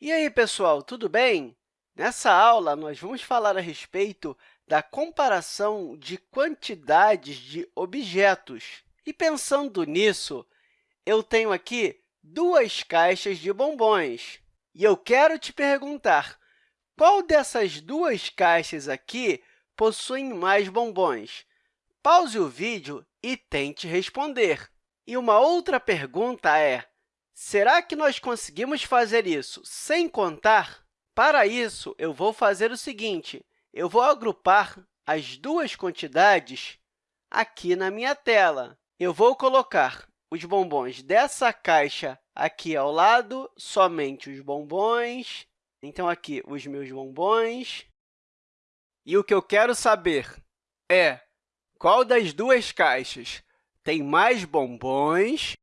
E aí, pessoal, tudo bem? Nessa aula, nós vamos falar a respeito da comparação de quantidades de objetos. E, pensando nisso, eu tenho aqui duas caixas de bombons. E eu quero te perguntar, qual dessas duas caixas aqui possuem mais bombons? Pause o vídeo e tente responder. E uma outra pergunta é, será que nós conseguimos fazer isso sem contar? Para isso, eu vou fazer o seguinte, eu vou agrupar as duas quantidades aqui na minha tela. Eu vou colocar os bombons dessa caixa aqui ao lado, somente os bombons. Então, aqui, os meus bombons. E o que eu quero saber é qual das duas caixas tem mais bombons.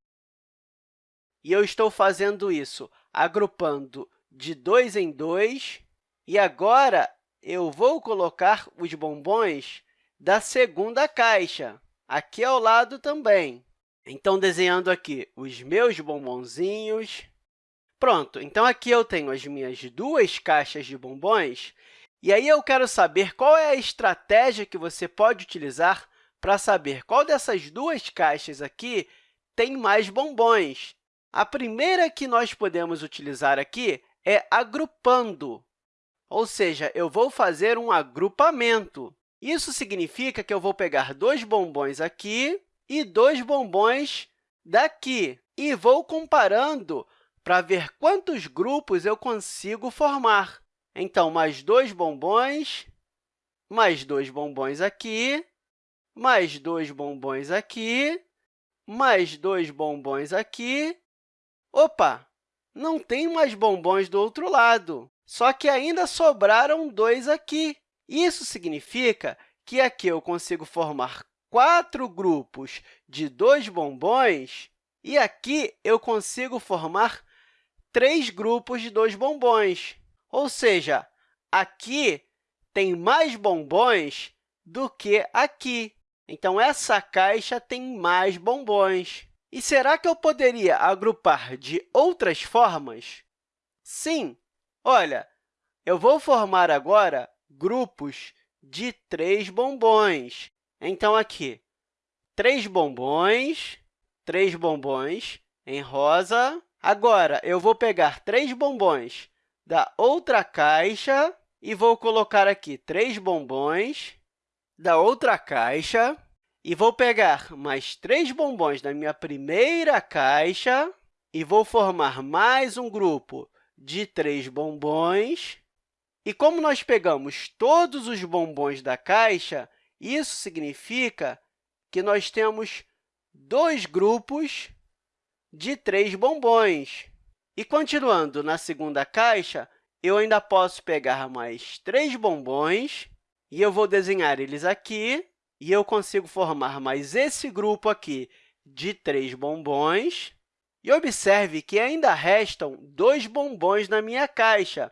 E eu estou fazendo isso agrupando de dois em dois. E agora, eu vou colocar os bombons da segunda caixa, aqui ao lado também. Então, desenhando aqui os meus bombonzinhos. Pronto, então aqui eu tenho as minhas duas caixas de bombons. E aí eu quero saber qual é a estratégia que você pode utilizar para saber qual dessas duas caixas aqui tem mais bombons. A primeira que nós podemos utilizar aqui é agrupando, ou seja, eu vou fazer um agrupamento. Isso significa que eu vou pegar dois bombons aqui e dois bombons daqui, e vou comparando para ver quantos grupos eu consigo formar. Então, mais dois bombons, mais dois bombons aqui, mais dois bombons aqui, mais dois bombons aqui. Opa! Não tem mais bombons do outro lado, só que ainda sobraram dois aqui. Isso significa que aqui eu consigo formar quatro grupos de dois bombons e aqui eu consigo formar três grupos de dois bombons. Ou seja, aqui tem mais bombons do que aqui. Então, essa caixa tem mais bombons. E será que eu poderia agrupar de outras formas? Sim! Olha, eu vou formar agora grupos de três bombons. Então, aqui, três bombons, três bombons em rosa. Agora, eu vou pegar três bombons da outra caixa e vou colocar aqui três bombons da outra caixa e vou pegar mais três bombons da minha primeira caixa e vou formar mais um grupo de três bombons. E como nós pegamos todos os bombons da caixa, isso significa que nós temos dois grupos de três bombons. E, continuando na segunda caixa, eu ainda posso pegar mais três bombons e eu vou desenhar eles aqui, e eu consigo formar mais esse grupo aqui de três bombons. E observe que ainda restam dois bombons na minha caixa.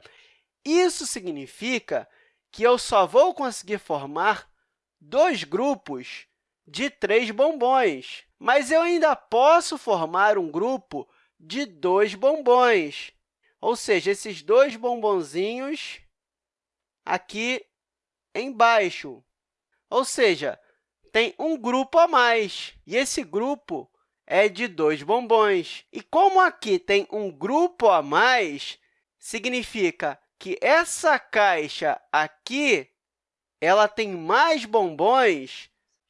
Isso significa que eu só vou conseguir formar dois grupos de três bombons, mas eu ainda posso formar um grupo de dois bombons, ou seja, esses dois bombonzinhos aqui embaixo. Ou seja, tem um grupo a mais, e esse grupo é de dois bombons. E como aqui tem um grupo a mais, significa que essa caixa aqui ela tem mais bombons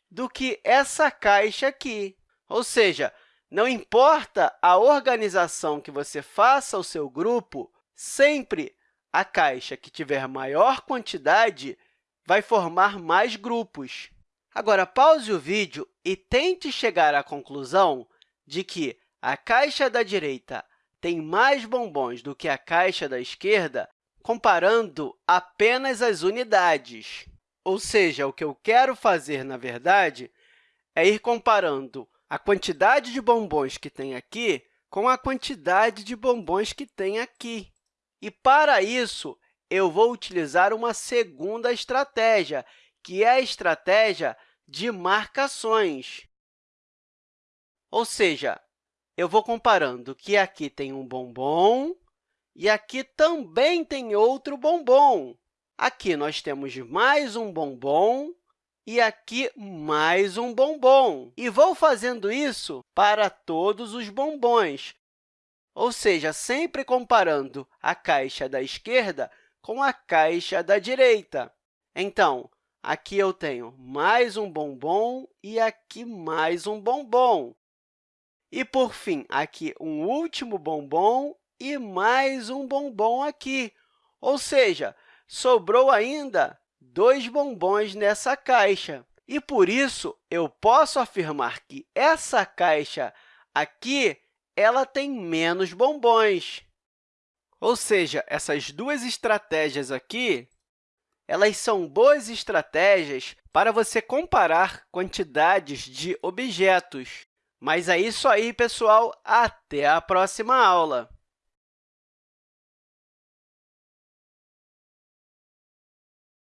do que essa caixa aqui. Ou seja, não importa a organização que você faça ao seu grupo, sempre a caixa que tiver maior quantidade vai formar mais grupos. Agora, pause o vídeo e tente chegar à conclusão de que a caixa da direita tem mais bombons do que a caixa da esquerda, comparando apenas as unidades. Ou seja, o que eu quero fazer, na verdade, é ir comparando a quantidade de bombons que tem aqui com a quantidade de bombons que tem aqui. E, para isso, eu vou utilizar uma segunda estratégia, que é a estratégia de marcações. Ou seja, eu vou comparando que aqui tem um bombom e aqui também tem outro bombom. Aqui nós temos mais um bombom e aqui mais um bombom. E vou fazendo isso para todos os bombons, ou seja, sempre comparando a caixa da esquerda com a caixa da direita. Então, aqui eu tenho mais um bombom e aqui mais um bombom. E, por fim, aqui um último bombom e mais um bombom aqui. Ou seja, sobrou ainda dois bombons nessa caixa. E, por isso, eu posso afirmar que essa caixa aqui ela tem menos bombons. Ou seja, essas duas estratégias aqui elas são boas estratégias para você comparar quantidades de objetos. Mas é isso aí, pessoal. Até a próxima aula!